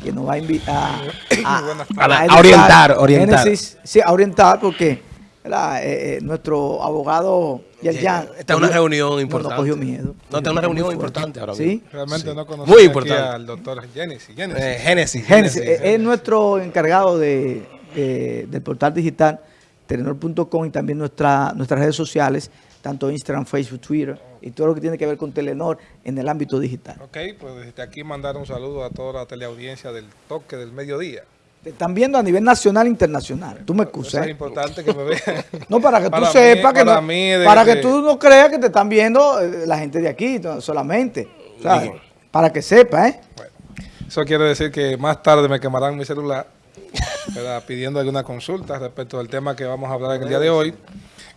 que nos va a invitar a, orientar, orientar. sí, a orientar porque eh, eh, nuestro abogado Yerjan está en una reunión importante. No, cogió miedo. No, está en una reunión importante ahora mismo. ¿Sí? Realmente no conocemos Muy importante. al doctor Génesis. Génesis. Génesis. Es nuestro encargado de, del portal digital telenor.com y también nuestra, nuestras redes sociales, tanto Instagram, Facebook, Twitter y todo lo que tiene que ver con Telenor en el ámbito digital. Ok, pues desde aquí mandar un saludo a toda la teleaudiencia del toque del mediodía. Te están viendo a nivel nacional e internacional. Tú me excusas. Es importante que me vean. No, para que tú sepas que no, para que tú no creas que te están viendo eh, la gente de aquí solamente. Para que sepas, ¿eh? eso quiere decir que más tarde me quemarán mi celular pidiendo alguna consulta respecto al tema que vamos a hablar en el día de hoy,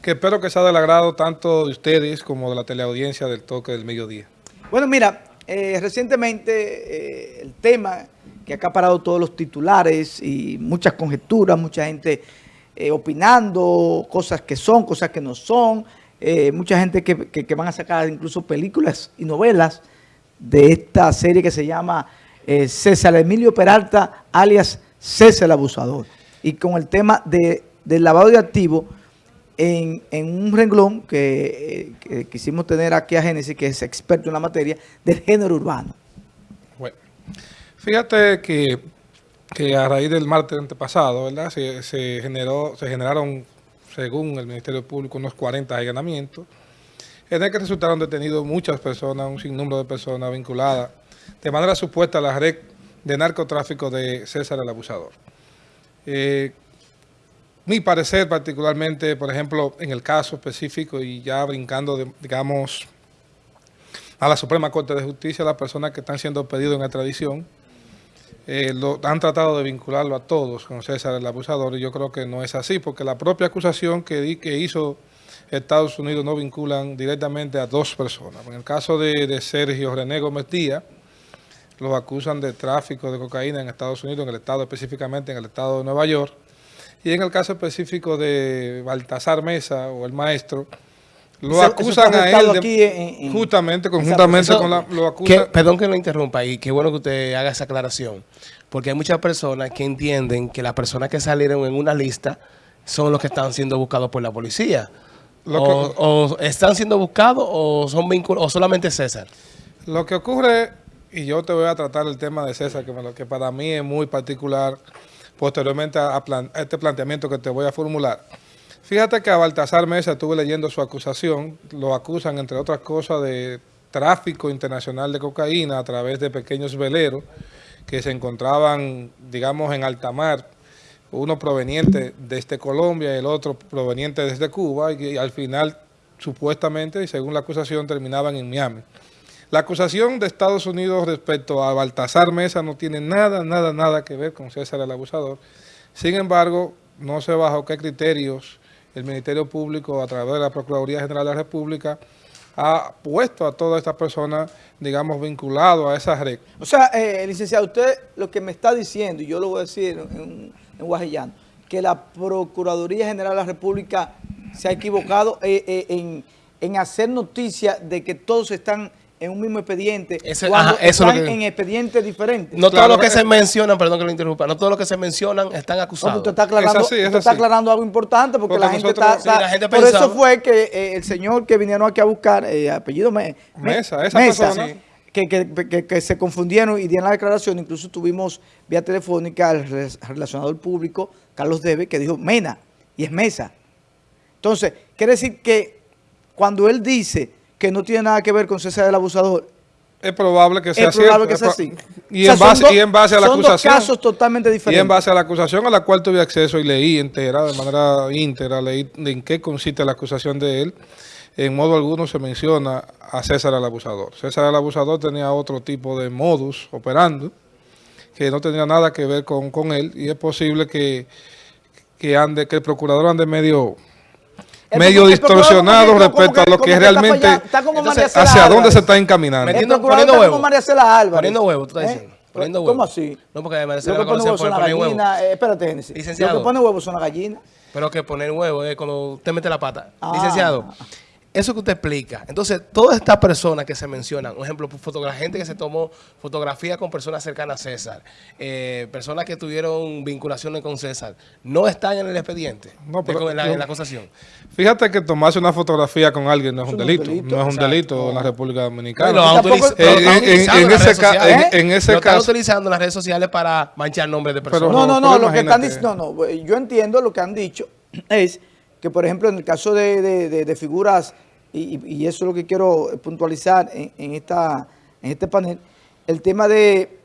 que espero que sea del agrado tanto de ustedes como de la teleaudiencia del toque del mediodía. Bueno, mira, eh, recientemente el tema que ha acaparado todos los titulares y muchas conjeturas, mucha gente eh, opinando, cosas que son, cosas que no son, eh, mucha gente que, van a sacar incluso películas y novelas de esta serie que se llama eh, César Emilio Peralta, alias César el Abusador. Y con el tema de, del lavado de activos en, un renglón que, que quisimos tener aquí a Génesis, que es experto en la materia, del género urbano. Fíjate que, a raíz del martes antepasado, ¿verdad? Se, generó, se generaron, según el Ministerio Público, unos 40 allanamientos, en el que resultaron detenidos muchas personas, un sinnúmero de personas vinculadas de manera supuesta a la red de narcotráfico de César el Abusador. Eh, mi parecer particularmente, por ejemplo, en el caso específico y ya brincando, digamos, a la Suprema Corte de Justicia, las personas que están siendo pedidos en la tradición, eh, han tratado de vincularlo a todos con César el abusador y yo creo que no es así porque la propia acusación que, que hizo Estados Unidos no vinculan directamente a dos personas. En el caso de, Sergio René Gómez Díaz, lo acusan de tráfico de cocaína en Estados Unidos, en el estado específicamente en el estado de Nueva York. Y en el caso específico de Baltasar Mesa o el maestro, lo acusan a él justamente, conjuntamente con la... Lo acusan, perdón que lo interrumpa y qué bueno que usted haga esa aclaración. Porque hay muchas personas que entienden que las personas que salieron en una lista son los que están siendo buscados por la policía. O, están siendo buscados o son vinculados, o solamente César. Lo que ocurre, y yo te voy a tratar el tema de César, que, para mí es muy particular, posteriormente a este planteamiento que te voy a formular. Fíjate que a Baltasar Mesa estuve leyendo su acusación, lo acusan entre otras cosas de tráfico internacional de cocaína a través de pequeños veleros que se encontraban, digamos, en alta mar, uno proveniente desde Colombia y el otro proveniente desde Cuba, y al final, supuestamente, y según la acusación, terminaban en Miami. La acusación de Estados Unidos respecto a Baltasar Mesa no tiene nada, nada, nada que ver con César el Abusador. Sin embargo, no sé bajo qué criterios el Ministerio Público, a través de la Procuraduría General de la República, ha puesto a todas estas personas, digamos, vinculados a esa red. O sea, eh, licenciado, usted lo que me está diciendo, y yo lo voy a decir en, en Guajillano, que la Procuraduría General de la República se ha equivocado eh, eh, en, en hacer noticia de que todos están en un mismo expediente cuando están en expedientes diferentes. No todos los que se mencionan, perdón que lo interrumpa, no todos los que se mencionan están acusados. usted está aclarando, está aclarando algo importante porque, la, gente está... por eso fue que eh, el señor que vinieron aquí a buscar, eh, apellido Mesa, esa persona... Que, que, que, se confundieron y dieron la declaración, incluso tuvimos vía telefónica al relacionador público, Carlos Debe, que dijo Mena, y es Mesa. Entonces, quiere decir que cuando él dice que no tiene nada que ver con César el abusador. Es probable que sea, es probable que sea así. Y, en base, y, en base, a la acusación. Son dos casos totalmente diferentes. Y en base a la acusación a la cual tuve acceso y leí entera, de manera íntegra, leí en qué consiste la acusación de él. En modo alguno se menciona a César el abusador. César el abusador tenía otro tipo de modus operando que no tenía nada que ver con, con él y es posible que, que, ande, que el procurador ande medio medio distorsionado respecto a lo que, realmente hacia dónde se está encaminando. Metiendo, poniendo huevo. Poniendo huevo, tú estás ¿Eh? diciendo. Poniendo huevo. ¿Cómo así? No, porque María Cela la conocen por poner huevo. Eh, espérate, Génesis. Licenciado. Lo que pone huevo son las gallinas. Pero que poner huevo es cuando usted mete la pata. Ah. Licenciado, eso que usted explica. Entonces, todas estas personas que se mencionan, por ejemplo, la gente que se tomó fotografía con personas cercanas a César, eh, personas que tuvieron vinculaciones con César, no están en el expediente, no, pero, en, la, acusación. Fíjate que tomarse una fotografía con alguien no es un, delito, no es un delito en la República Dominicana. No, en, ese caso. están utilizando las redes sociales para manchar nombres de personas. no, no, no, lo que están diciendo, no, no, yo entiendo lo que han dicho es que, por ejemplo, en el caso de, figuras, y, eso es lo que quiero puntualizar en, esta, en este panel, el tema de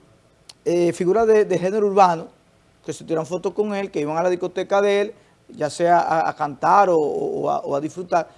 eh, figuras de, género urbano, que se tiran fotos con él, que iban a la discoteca de él, ya sea a, cantar o, a, disfrutar.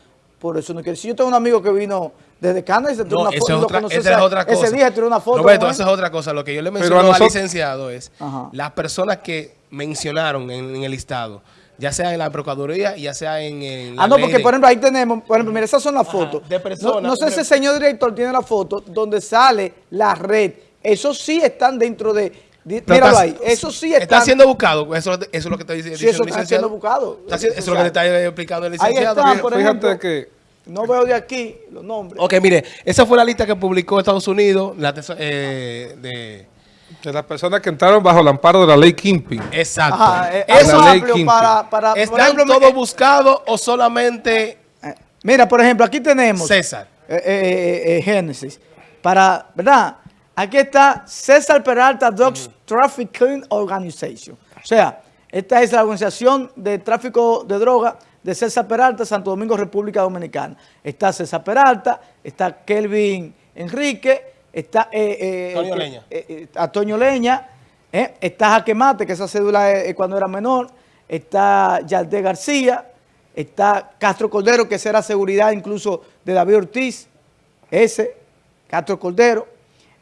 Por eso no quiero decir, yo tengo un amigo que vino desde Canadá y se tiró una foto. esa es otra cosa. Ese día tiró una foto. Roberto, esa es otra cosa. Lo que yo le menciono al licenciado es las personas que mencionaron en, en el listado ya sea en la Procuraduría, ya sea en, Ah, no, porque por ejemplo ahí tenemos, por ejemplo, mira, esas son las fotos. De personas. No, sé si el señor director tiene la foto donde sale la red. Eso sí están dentro de... míralo ahí, eso sí está... Está siendo buscado, eso, es lo que está diciendo, sí, eso está siendo buscado. eso es lo que está explicando el licenciado. Ahí está, por ejemplo, que... No veo de aquí los nombres. Ok, mire, esa fue la lista que publicó Estados Unidos la eh, de de las personas que entraron bajo el amparo de la ley Kimpi. Exacto. Eh, eso es amplio para, para... ¿Están todos buscados o solamente...? Eh, mira, por ejemplo, aquí tenemos... César. Eh, Génesis. Para, ¿verdad? Aquí está César Peralta Dogs Trafficking Organization. O sea, esta es la organización de tráfico de droga de César Peralta, Santo Domingo, República Dominicana. Está César Peralta, está Kelvin Enrique, está eh, eh, Leña. Eh, eh Leña, está Jaquemate, que esa cédula es, cuando era menor, está Yaldé García, está Castro Cordero, que esa era seguridad incluso de David Ortiz, ese, Castro Cordero,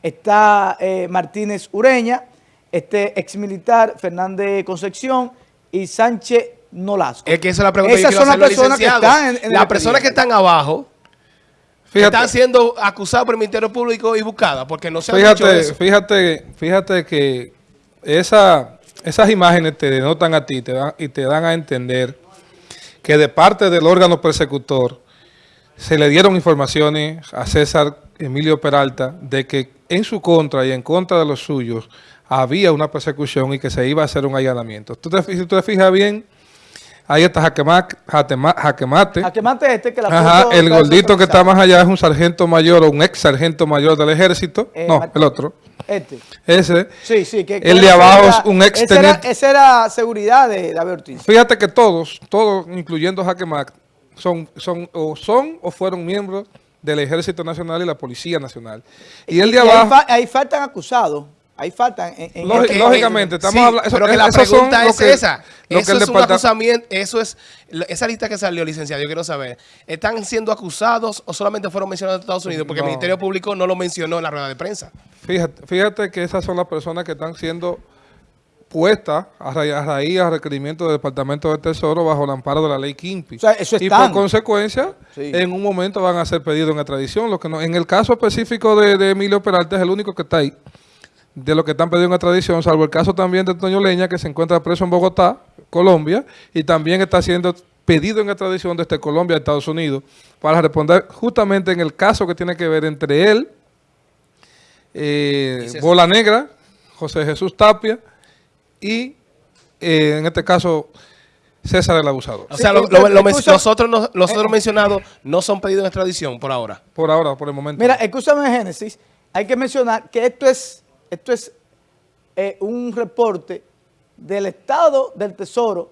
está Martínez Ureña, este ex militar Fernández Concepción y Sánchez Nolasco. Es que esa es la pregunta Esas son las personas que están en, Las personas que están abajo están siendo acusados por el Ministerio Público y buscadas porque no se fíjate, dicho eso. Fíjate, fíjate que esa, esas imágenes te denotan a ti te dan, y te dan a entender que de parte del órgano persecutor se le dieron informaciones a César Emilio Peralta de que en su contra y en contra de los suyos había una persecución y que se iba a hacer un allanamiento. Tú te, si tú te fijas bien Ahí está Jaquemate. Jaquemate. Jaquemate este que la Ajá, el gordito que está más allá es un sargento mayor o un ex sargento mayor del ejército. Eh, no, el otro. Este. Ese. Sí, sí. Que, el de abajo es un ex ese era, esa era seguridad de David Ortiz. Fíjate que todos, todos, incluyendo Jaquemate, son, son, o son o fueron miembros del Ejército Nacional y la Policía Nacional. Y, el de abajo... ahí faltan acusados. Ahí faltan. En, lógicamente, estamos hablando. Pero que la pregunta es esa. eso es un acusamiento. Eso es. Esa lista que salió, licenciado, yo quiero saber. ¿Están siendo acusados o solamente fueron mencionados en Estados Unidos? Porque el Ministerio Público no lo mencionó en la rueda de prensa. Fíjate, fíjate que esas son las personas que están siendo puestas a, raíz, a requerimiento del Departamento del Tesoro bajo el amparo de la ley Kimpi. O sea, eso y por consecuencia, en un momento van a ser pedidos en extradición. Lo que no, en el caso específico de, de Emilio Peralta es el único que está ahí de lo que están pidiendo en tradición, salvo el caso también de Toño Leña, que se encuentra preso en Bogotá, Colombia, y también está siendo pedido en extradición desde Colombia a Estados Unidos, para responder justamente en el caso que tiene que ver entre él, eh, Bola Negra, José Jesús Tapia, y eh, en este caso César el abusador. O sea, lo, nosotros, los otros mencionados no son pedidos en extradición por ahora. Por ahora, por el momento. Mira, escúchame Génesis, hay que mencionar que esto es esto es eh, un reporte del Estado del Tesoro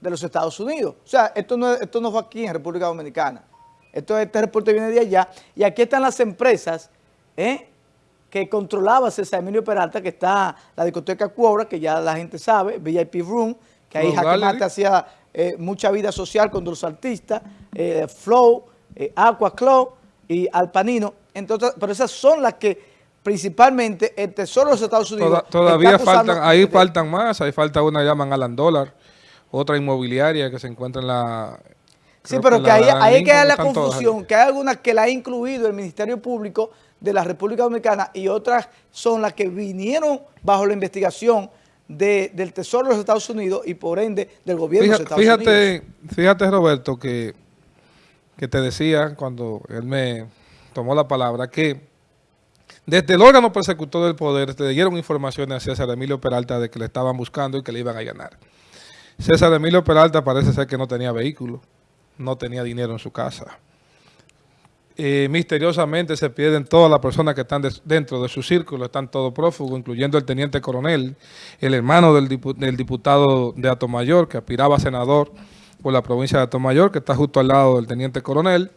de los Estados Unidos. O sea, esto no, esto no fue aquí en República Dominicana. Esto, este reporte viene de allá. Y aquí están las empresas eh, que controlaba César Emilio Peralta, que está la discoteca Cuobra, que ya la gente sabe, VIP Room, que ahí Jaque hacía eh, mucha vida social con los artistas, Flow, Aqua Club y Alpanino. Entonces, pero esas son las que principalmente el Tesoro de los Estados Unidos. todavía faltan, ahí faltan más, ahí falta una llaman Alan Dólar, otra inmobiliaria que se encuentra en la... Sí, pero que, ahí, hay que dar la confusión, que hay algunas que la ha incluido el Ministerio Público de la República Dominicana y otras son las que vinieron bajo la investigación del Tesoro de los Estados Unidos y por ende del gobierno de los Estados fíjate, Unidos. Fíjate, Roberto, que que te decía cuando él me tomó la palabra, que desde el órgano persecutor del poder le dieron informaciones a César Emilio Peralta de que le estaban buscando y que le iban a allanar. César Emilio Peralta parece ser que no tenía vehículo, no tenía dinero en su casa. Eh, misteriosamente se pierden todas las personas que están dentro de su círculo, están todos prófugos, incluyendo el teniente coronel, el hermano del, del diputado de Atomayor, que aspiraba a senador por la provincia de Atomayor, que está justo al lado del teniente coronel,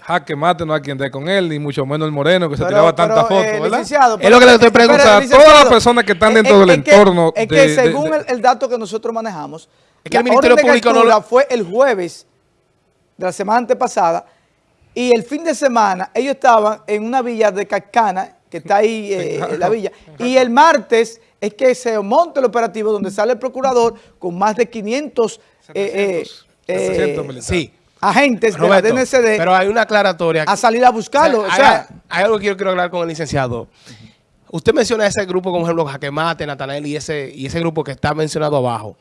jaque mate no hay quien dé con él, ni mucho menos el moreno que se tiraba tantas fotos, eh, ¿verdad? es lo que le estoy preguntando. todas las personas que están dentro del entorno. Es que según el, dato que nosotros manejamos, es que el Ministerio Público no fue el jueves de la semana antepasada y el fin de semana ellos estaban en una villa de Cascana, que está ahí eh, en la villa, y el martes es que se monta el operativo donde sale el procurador con más de 500 eh, eh, sí agentes de la DNCD pero hay una aclaratoria a salir a buscarlo. O sea, hay, algo que yo quiero hablar con el licenciado. Usted menciona ese grupo, como ejemplo, Jaquemate, Natanael y ese, y ese grupo que está mencionado abajo.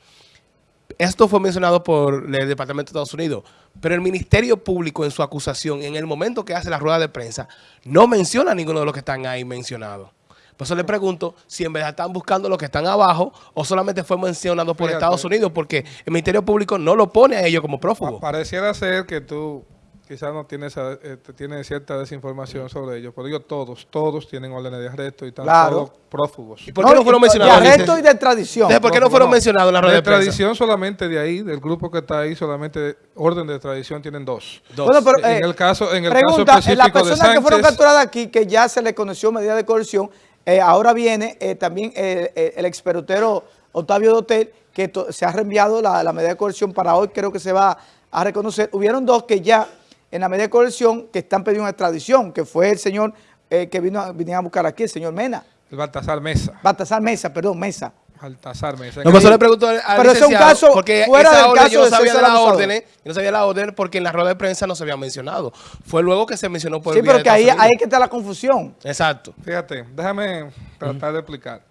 Esto fue mencionado por el Departamento de Estados Unidos, pero el Ministerio Público en su acusación, en el momento que hace la rueda de prensa, no menciona a ninguno de los que están ahí mencionados. Por eso le pregunto si en verdad están buscando los que están abajo o solamente fue mencionado por Estados Unidos, porque el Ministerio Público no lo pone a ellos como prófugos. Pareciera ser que tú quizás no tienes, eh, cierta desinformación sobre ellos, pero ellos todos, todos tienen órdenes de arresto y están todos prófugos. ¿Y por qué no, fueron mencionados? De arresto y de tradición. ¿Por qué no, fueron mencionados en la red de, tradición solamente de ahí, del grupo que está ahí, solamente orden de tradición tienen dos. Bueno, pero, en eh, el caso, en el caso específico las personas que fueron capturadas aquí, que ya se les conoció medida de coerción, eh, ahora viene también el experutero Octavio Dotel, que se ha reenviado la, la medida de coerción para hoy, creo que se va a reconocer. Hubieron dos que ya en la medida de coerción que están pidiendo una extradición, que fue el señor eh, que vino, a buscar aquí, el señor Mena. El Baltasar Mesa. Baltasar Mesa, perdón, Mesa. Baltasar Mesa. No, pues le pregunto al, Pero es un caso porque fuera del caso yo no sabía de la orden, yo no sabía la orden porque en la rueda de prensa no se había mencionado. Fue luego que se mencionó por Sí, pero que ahí, ahí que está la confusión. Exacto. Fíjate, déjame tratar de explicar.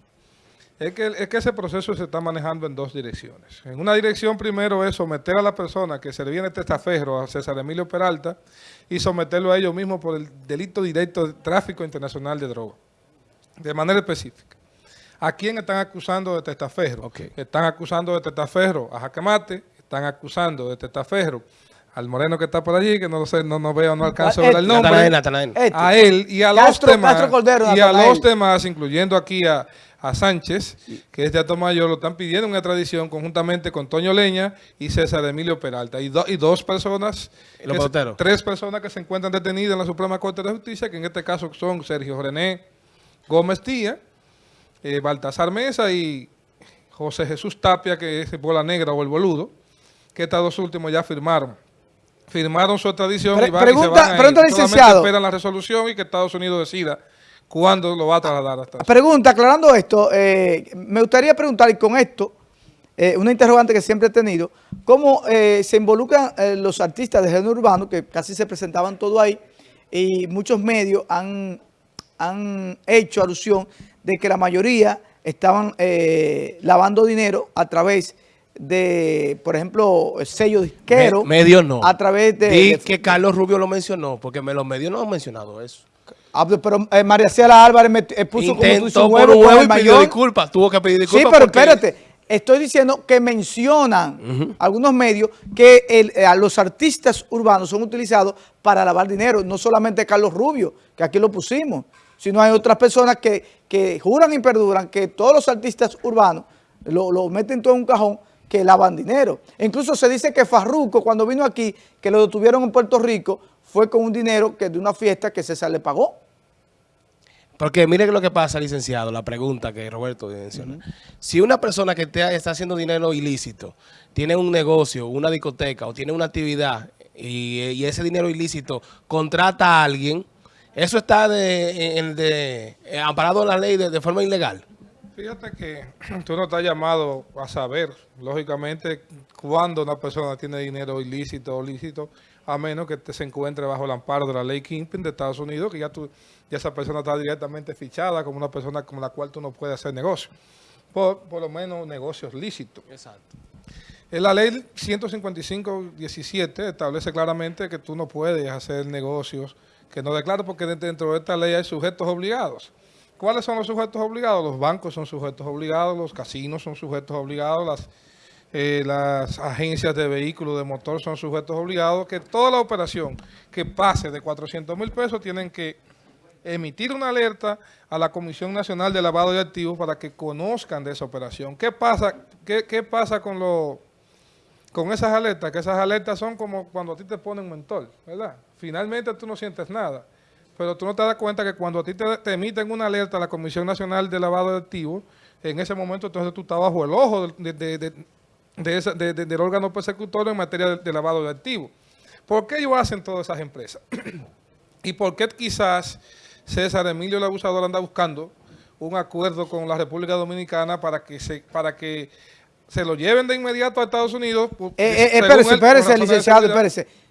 Es que, es que ese proceso se está manejando en dos direcciones. En una dirección primero es someter a la persona que se le viene testaferro a César Emilio Peralta y someterlo a ellos mismos por el delito directo de tráfico internacional de droga, de manera específica. ¿A quién están acusando de testaferro? Están acusando de testaferro a Jaquemate, están acusando de testaferro al moreno que está por allí, que no sé, no, no veo, no alcanzo a ver el nombre, a él y a los demás, y a los demás, incluyendo aquí a a Sánchez, que es de Mayor, lo están pidiendo una extradición conjuntamente con Toño Leña y César Emilio Peralta. Y, y dos personas, tres personas que se encuentran detenidas en la Suprema Corte de Justicia, que en este caso son Sergio René Gómez Tía, eh, Baltasar Mesa y José Jesús Tapia, que es Bola Negra o El Boludo, que estos dos últimos ya firmaron. Firmaron su extradición y, van, pregunta, y se van esperan la resolución y que Estados Unidos decida ¿Cuándo lo va a trasladar hasta Pregunta, aclarando esto, eh, me gustaría preguntar, y con esto, eh, una interrogante que siempre he tenido, ¿cómo eh, se involucran los artistas de género urbano, que casi se presentaban todo ahí, y muchos medios han, han hecho alusión de que la mayoría estaban lavando dinero a través de, por ejemplo, sello disquero. medios no. A través de... Y que Carlos Rubio lo mencionó, porque los medios no han mencionado eso. Ah, pero eh, María Ciela Álvarez me, eh, puso como su huevo, un huevo y pidió disculpas, tuvo que pedir disculpas. Sí, pero espérate, estoy diciendo que mencionan algunos medios que eh, a los artistas urbanos son utilizados para lavar dinero, no solamente Carlos Rubio, que aquí lo pusimos, sino hay otras personas que, que juran y perduran que todos los artistas urbanos lo, lo meten todo en un cajón que lavan dinero. incluso se dice que Farruco, cuando vino aquí, que lo detuvieron en Puerto Rico, fue con un dinero que de una fiesta que César le pagó. Porque mire lo que pasa, licenciado, la pregunta que Roberto menciona. Si una persona que está haciendo dinero ilícito, tiene un negocio, una discoteca o tiene una actividad y, ese dinero ilícito contrata a alguien, ¿eso está de, eh, amparado en la ley de, forma ilegal? Fíjate que tú no estás llamado a saber, lógicamente, cuando una persona tiene dinero ilícito o lícito, a menos que se encuentre bajo el amparo de la ley Kingpin de Estados Unidos, que ya, tú, ya esa persona está directamente fichada como una persona con la cual tú no puedes hacer negocio. Por, por lo menos negocios lícitos. Exacto. La ley 155-17 establece claramente que tú no puedes hacer negocios que no declares porque dentro de esta ley hay sujetos obligados. ¿Cuáles son los sujetos obligados? Los bancos son sujetos obligados, los casinos son sujetos obligados, las, eh, las agencias de vehículos de motor son sujetos obligados, que toda la operación que pase de 400 mil pesos tienen que emitir una alerta a la Comisión Nacional de Lavado de Activos para que conozcan de esa operación. ¿Qué pasa, qué, qué pasa con, lo, con esas alertas? Que esas alertas son como cuando a ti te ponen un mentor, ¿verdad? Finalmente tú no sientes nada, pero tú no te das cuenta que cuando a ti te, emiten una alerta a la Comisión Nacional de Lavado de Activos, en ese momento entonces tú estás bajo el ojo de, de, del órgano persecutorio en materia de, lavado de activos. ¿Por qué ellos hacen todas esas empresas? ¿Y por qué quizás César Emilio el abusador anda buscando un acuerdo con la República Dominicana para que se para que se lo lleven de inmediato a Estados Unidos. Eh, eh, espérese, espérese, licenciado, espérese.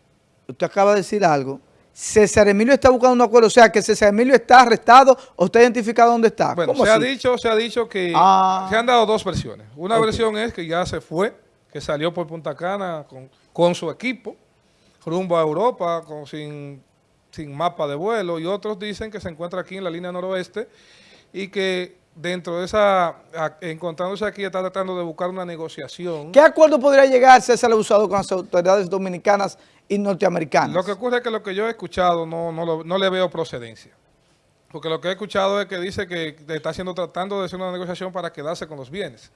Usted acaba de decir algo. César Emilio está buscando un acuerdo, o sea, que César Emilio está arrestado o está identificado dónde está. Bueno, se ha dicho, se ha dicho que ah. se han dado dos versiones. Una versión es que ya se fue, que salió por Punta Cana con, con su equipo, rumbo a Europa, con, sin sin mapa de vuelo y otros dicen que se encuentra aquí en la línea noroeste y que dentro de esa, encontrándose aquí, está tratando de buscar una negociación. ¿Qué acuerdo podría llegar César Abusado con las autoridades dominicanas y norteamericanas? Lo que ocurre es que lo que yo he escuchado no, no, no le veo procedencia. Porque lo que he escuchado es que dice que está haciendo, tratando de hacer una negociación para quedarse con los bienes.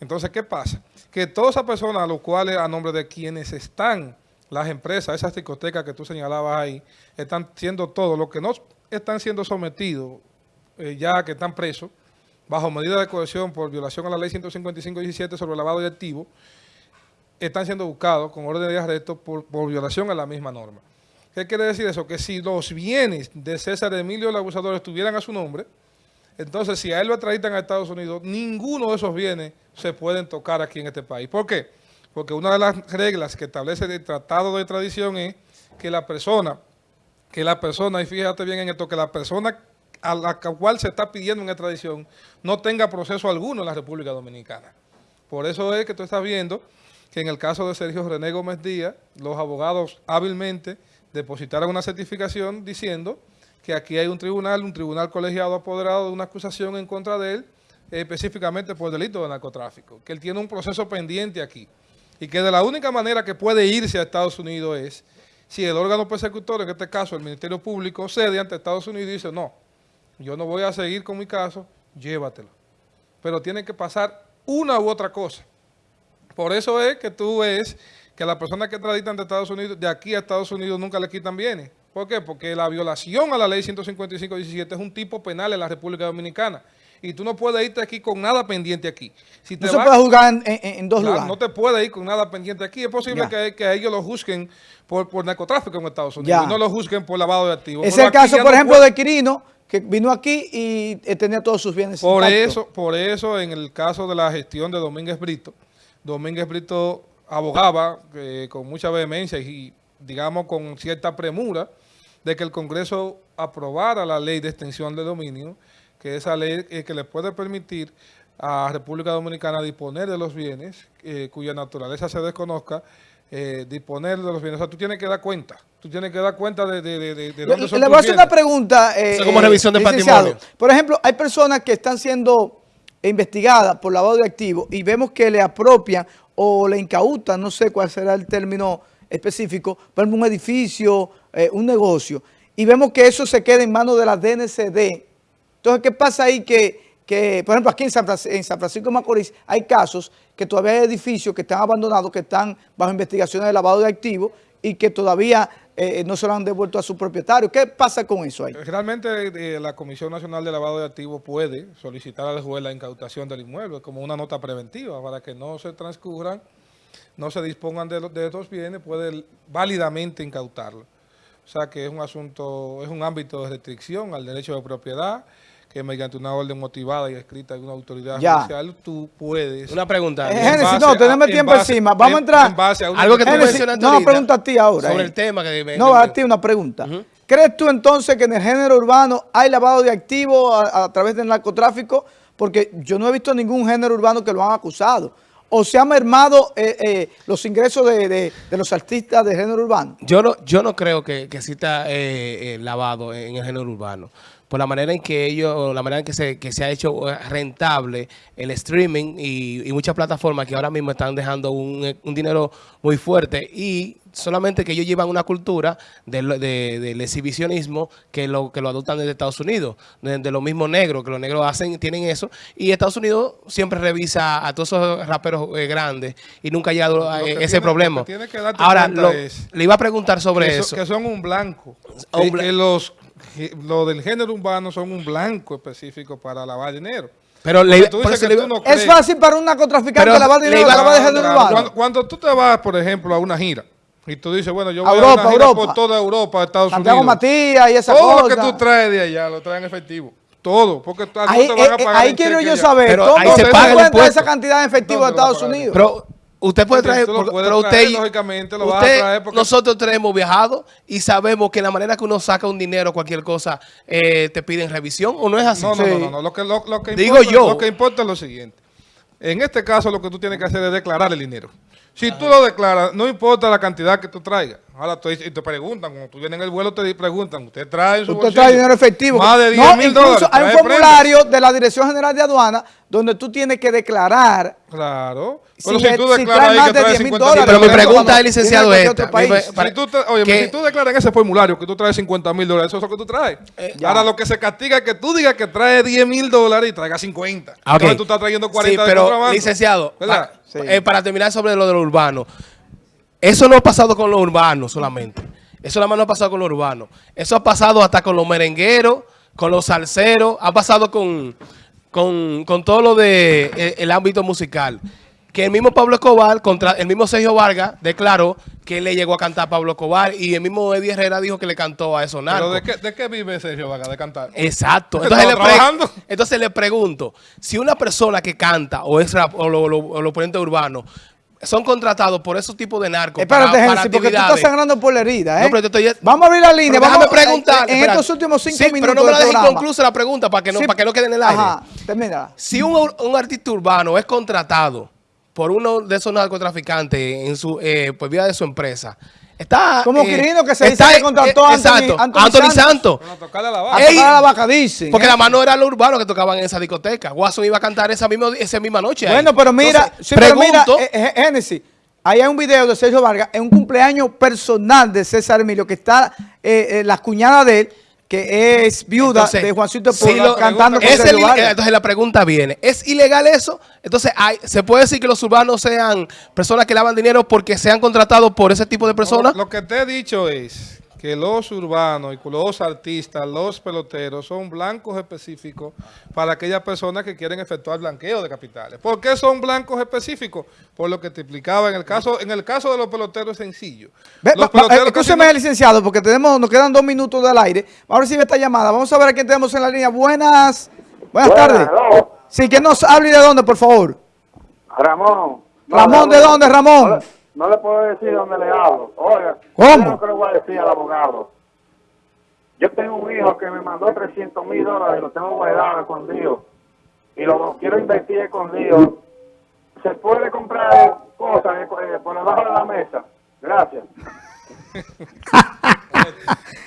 Entonces, ¿qué pasa? Que todas esas personas a los cuales, a nombre de quienes están las empresas, esas discotecas que tú señalabas ahí, están siendo todo, lo que no están siendo sometidos, eh, ya que están presos, bajo medida de cohesión por violación a la ley 155-17 sobre lavado de activos, están siendo buscados con orden de arresto por, violación a la misma norma. ¿Qué quiere decir eso? Que si los bienes de César Emilio el abusador estuvieran a su nombre, entonces si a él lo atraditan a Estados Unidos, ninguno de esos bienes se pueden tocar aquí en este país. ¿Por qué? Porque una de las reglas que establece el Tratado de Tradición es que la persona, que la persona, y fíjate bien en esto, que la persona a la cual se está pidiendo una extradición no tenga proceso alguno en la República Dominicana. Por eso es que tú estás viendo que en el caso de Sergio René Gómez Díaz, los abogados hábilmente depositaron una certificación diciendo que aquí hay un tribunal, un tribunal colegiado apoderado de una acusación en contra de él, específicamente por delito de narcotráfico, que él tiene un proceso pendiente aquí y que de la única manera que puede irse a Estados Unidos es si el órgano persecutor, en este caso el Ministerio Público, cede ante Estados Unidos y dice, no, yo no voy a seguir con mi caso, llévatelo. Pero tiene que pasar una u otra cosa. Por eso es que tú ves que a la persona que traditan de Estados Unidos, de aquí a Estados Unidos nunca le quitan bienes. ¿Por qué? Porque la violación a la ley 155-17 es un tipo penal en la República Dominicana y tú no puedes irte aquí con nada pendiente aquí. Si no se puede juzgar en, dos lugares. No te puedes ir con nada pendiente aquí. Es posible que, que, ellos lo juzguen por, por narcotráfico en Estados Unidos y no lo juzguen por lavado de activos. Es el caso, por ejemplo, de Quirino, que vino aquí y eh, tenía todos sus bienes Por eso, por eso, en el caso de la gestión de Domínguez Brito, Domínguez Brito abogaba eh, con mucha vehemencia y, digamos, con cierta premura de que el Congreso aprobara la ley de extensión de dominio que esa ley eh, que le puede permitir a República Dominicana disponer de los bienes eh, cuya naturaleza se desconozca, eh, disponer de los bienes. O sea, tú tienes que dar cuenta. Tú tienes que dar cuenta de, de, de, de dónde le, son Le voy a hacer una pregunta. como revisión de patrimonio. Por ejemplo, hay personas que están siendo investigadas por lavado de activos y vemos que le apropian o le incautan, no sé cuál será el término específico, por ejemplo, un edificio, un negocio, y vemos que eso se queda en manos de la DNCD, entonces, ¿qué pasa ahí que, que por ejemplo, aquí en San, Francisco, de Macorís hay casos que todavía hay edificios que están abandonados, que están bajo investigaciones de lavado de activos y que todavía eh, no se lo han devuelto a su propietario. ¿Qué pasa con eso ahí? Realmente eh, la Comisión Nacional de Lavado de Activos puede solicitar al juez la incautación del inmueble como una nota preventiva para que no se transcurran, no se dispongan de, de estos bienes, puede válidamente incautarlo. O sea que es un asunto, es un ámbito de restricción al derecho de propiedad, que mediante una orden motivada y escrita de una autoridad judicial, tú puedes... Una pregunta. Eh, Génesis, no, tenemos tiempo encima. Vamos a entrar... algo que tú mencionaste No, una pregunta a ti ahora. Sobre eh. el tema que... Me, no, a ti una pregunta. ¿Crees tú entonces que en el género urbano hay lavado de activos a, través del narcotráfico? Porque yo no he visto ningún género urbano que lo han acusado. o se han mermado eh, eh, los ingresos de, de, de, los artistas de género urbano? Yo no, yo no creo que, que exista eh, lavado en el género urbano por la manera en que ellos, la manera en que se, que se ha hecho rentable el streaming y, y muchas plataformas que ahora mismo están dejando un, un, dinero muy fuerte y solamente que ellos llevan una cultura del, de, del exhibicionismo que lo, que lo adoptan desde Estados Unidos, de, de los mismos negros, que los negros hacen, tienen eso, y Estados Unidos siempre revisa a todos esos raperos eh, grandes y nunca ha llegado a ese tiene, problema. Que Ahora, lo, le iba a preguntar sobre que eso. que son un blanco. Un blanco. que los lo del género urbano son un blanco específico para lavar dinero. Pero le, tú dices que le, tú no es fácil para un narcotraficante lavar dinero claro, lavar de género claro. urbano. Cuando, cuando, tú te vas, por ejemplo, a una gira y tú dices, bueno, yo voy Europa, a una gira Europa. por toda Europa, Estados Santiago Unidos. Matías y esa Todo cosa. lo que tú traes de allá lo traes en efectivo. Todo, porque tú, ahí, no te van a pagar ahí quiero yo allá. saber pero cómo ahí se, se paga el encuentra impuesto. esa cantidad de efectivo de Estados Unidos. Pero usted puede traer, lo pero traer, usted, lógicamente lo vas a traer porque- nosotros tres hemos viajado y sabemos que la manera que uno saca un dinero, cualquier cosa, eh, te piden revisión o no es así. No, no, Sí. no, no, no. Lo que, lo, lo que Digo importa, yo. Lo que importa es lo siguiente. En este caso, lo que tú tienes que hacer es declarar el dinero. Si tú lo declaras, no importa la cantidad que tú traigas. Ahora y te preguntan, cuando tú vienes en el vuelo, te preguntan, ¿usted trae su Usted bolsillo trae dinero efectivo. Más de 10 No, mil incluso dólares. Hay un prenda? formulario de la Dirección General de Aduana donde tú tienes que declarar Claro. Si Pero es- si tú si declaras trae ahí más que de traes 10 mil 50 dólares, pero mi pregunta es, licenciado, de esta. país. Mi- Si para- tú, te- oye, que- si tú declaras en ese formulario que tú traes 50 mil dólares, eso es lo que tú traes. ya. Ahora lo que se castiga es que tú digas que traes 10 mil dólares y traigas 50. Ah, ok. Entonces tú estás trayendo 40 Sí, de pero contrabando. licenciado, ¿Verdad? pa- Sí. eh, para terminar sobre lo de lo urbano, eso no ha pasado con lo urbano solamente. Eso nada más no ha pasado con lo urbano. Eso ha pasado hasta con los merengueros, con los salseros, ha pasado con, con, con todo lo de eh, el ámbito musical. Que el mismo Pablo Escobar, contra el mismo Sergio Vargas, declaró que le llegó a cantar a Pablo Escobar y el mismo Eddie Herrera dijo que le cantó a esos Pero. ¿de qué, ¿de qué vive Sergio Vaga de cantar? Exacto. Entonces le, pre- entonces le pregunto, si una persona que canta o es rap o lo, lo, o lo ponente urbano son contratados por esos tipos de narcos Espérate, para, porque tú estás sangrando por la herida, ¿eh? No, pero te estoy- Vamos a abrir la línea. Pero vamos déjame preguntar. En, estos últimos cinco Sí, minutos pero no me la dejes inconclusa la pregunta para que no, Sí. para que no quede en el aire. Ajá, termina. Si un, un artista urbano es contratado por uno de esos narcotraficantes en su, eh, por vía de su empresa, está... Como eh, Quirino que se dice está- que contrató a eh, Anthony- exacto, Anthony Anthony Santos. Santos. Para tocarle a la A vaca. Ey, tocar a la vaca, dicen. Porque ¿eh? la mano era lo urbano que tocaban en esa discoteca. Guaso iba a cantar esa misma, esa misma noche. ahí. Bueno, pero mira, Entonces, sí, pero mira, pregunto- eh, eh, Génesis, ahí hay un video de Sergio Vargas, en un cumpleaños personal de César Emilio, que está eh, eh, la cuñada de él, que es viuda Entonces, de Juancito si Polo, lo- cantando es el- entonces la pregunta viene, ¿es ilegal eso? Entonces, hay, ¿se puede decir que los urbanos sean personas que lavan dinero porque sean contratados por ese tipo de personas? Lo que te he dicho es que los urbanos y los artistas, los peloteros, son blancos específicos para aquellas personas que quieren efectuar blanqueo de capitales. ¿Por qué son blancos específicos? Por lo que te explicaba, en el caso en el caso de los peloteros es sencillo. Escúcheme, no- licenciado, porque tenemos, nos quedan dos minutos del aire. Vamos a recibir esta llamada. Vamos a ver a quién tenemos en la línea. Buenas, buenas tardes. hello. Sí, que nos hable y de dónde, por favor. Ramón. Ramón, ¿de dónde, Ramón? No le, no le puedo decir dónde le hablo. Oiga, ¿Cómo? que le voy a decir al abogado. Yo tengo un hijo que me mandó 300 mil dólares y lo tengo guardado escondido. Y lo quiero invertir escondido. ¿Se puede comprar cosas eh, por debajo de la mesa? Gracias.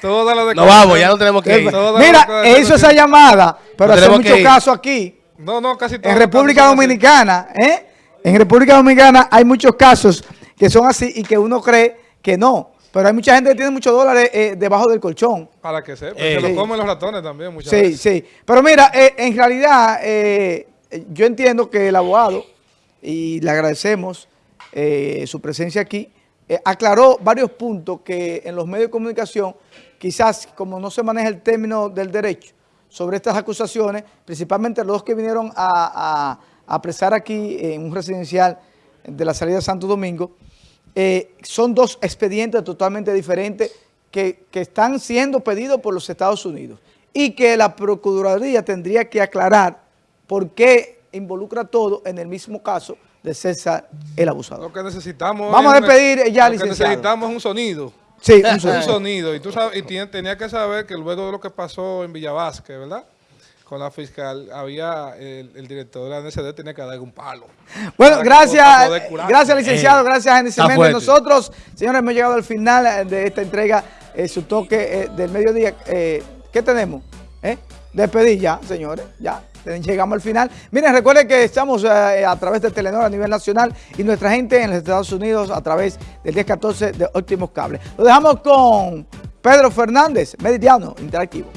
Todas las No vamos, ya no tenemos que ir. Mira, hizo esa llamada, pero No hace mucho caso aquí. No, no, casi todos En República. Dominicana, ¿eh? En República Dominicana hay muchos casos que son así y que uno cree que no. Pero hay mucha gente que tiene muchos dólares eh, debajo del colchón. Para que sepa, Eh, se sí. lo comen los ratones también muchas Sí, veces. sí. Pero mira, eh, en realidad, eh, yo entiendo que el abogado, y le agradecemos eh, su presencia aquí, eh, aclaró varios puntos que en los medios de comunicación, quizás como no se maneja el término del derecho sobre estas acusaciones, principalmente los que vinieron a, a, a apresar aquí en un residencial de la salida de Santo Domingo, eh, son dos expedientes totalmente diferentes que, que están siendo pedidos por los Estados Unidos y que la Procuraduría tendría que aclarar por qué involucra todo en el mismo caso de César el abusador. Lo que necesitamos Vamos a es- despedir ya, Lo que licenciado. necesitamos es un sonido. Sí, un un sonido. Y tú sabes, y tenía que saber que luego de lo que pasó en Villavasque, ¿verdad? Con la fiscal, había el, el director de la NCD tenía que darle un palo. Bueno, gracias, gracias licenciado, Eh, gracias fuerte. Nosotros, señores, hemos llegado al final eh, de esta entrega, eh, su toque eh, del mediodía. Eh, ¿Qué tenemos? ¿Eh? Despedir ya, señores, ya. Llegamos al final. Miren, recuerden que estamos eh, a través de Telenor a nivel nacional y nuestra gente en los Estados Unidos a través del 1014 de Óptimos Cables. Lo dejamos con Pedro Fernández, Meridiano Interactivo.